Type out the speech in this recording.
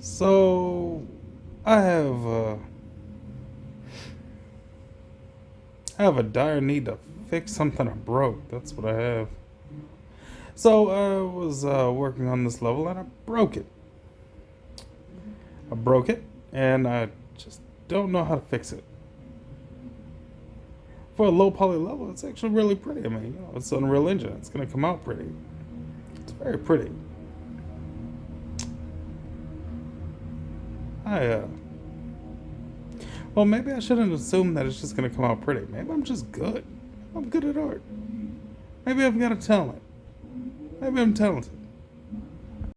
So, I have, uh, I have a dire need to fix something I broke. That's what I have. So, I was uh, working on this level and I broke it. I broke it and I just don't know how to fix it. For a low poly level, it's actually really pretty. I mean, you know, it's Unreal Engine. It's going to come out pretty. It's very pretty. I, uh, well, maybe I shouldn't assume that it's just gonna come out pretty. Maybe I'm just good. I'm good at art. Maybe I've got a talent. Maybe I'm talented.